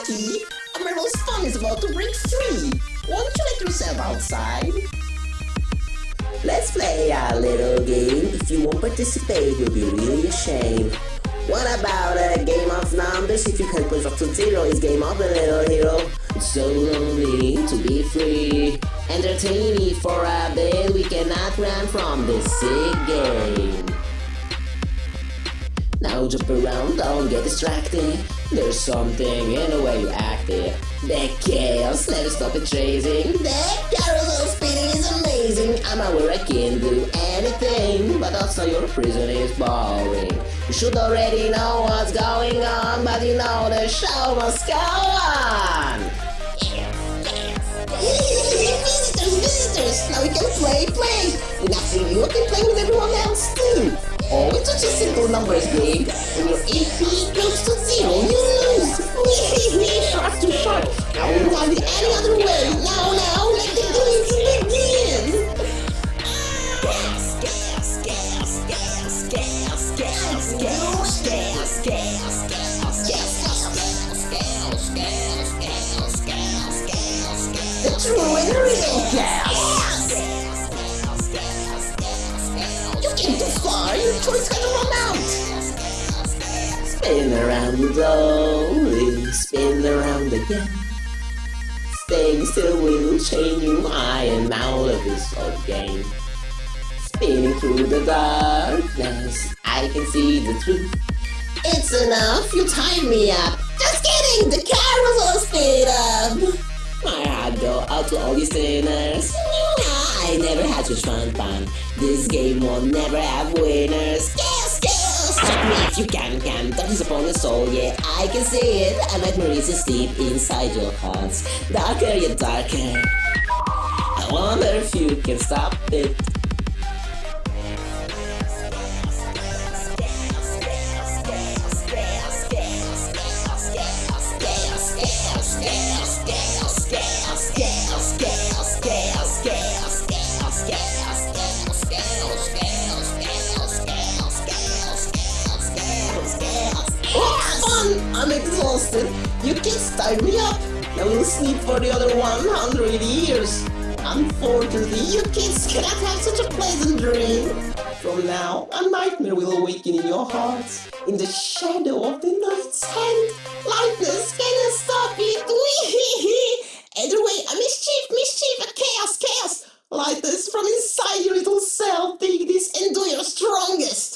Lucky, a marvelous fun is about to break free. Won't you let yourself outside? Let's play a little game. If you won't participate, you'll be really ashamed. What about a game of numbers? If you can push up to zero, it's game of a little hero. It's so lonely to be free. Entertain me for a bit, we cannot run from this sick game. Jump around, don't get distracted. There's something in the way you acted. The chaos, never stop it chasing. The carousel spinning is amazing. I'm aware I can do anything, but also your prison is boring. You should already know what's going on, but you know the show must go on. visitors, visitors! Now we can play, play! After you can play with everyone else too! Oh, it's such a simple numbers game. When your AP goes to zero, you lose! short to short! I won't find it any other way! Now, now, let the games begin! Gas, gas, gas, gas, gas, Spin around slowly, spin around again. Staying still will chain you. I am out of this old game. Spinning through the darkness, I can see the truth. It's enough, you tied me up! Just kidding, the carousel speed up! My heart go out to all these sinners. I never had such fun fun. This game will never have winners. You can, can. That is upon the soul, yeah, I can see it. A nightmare is asleep inside your hearts. Darker yet darker. I wonder if you can stop it. done. I'm exhausted. You kids tied me up. I will sleep for the other 100 years. Unfortunately, you kids cannot have such a pleasant dream. From now, a nightmare will awaken in your hearts. In the shadow of the night's hand, lightness cannot stop it. Either way, a mischief, mischief, a chaos, chaos. Lightness from inside your little self. take this and do your strongest.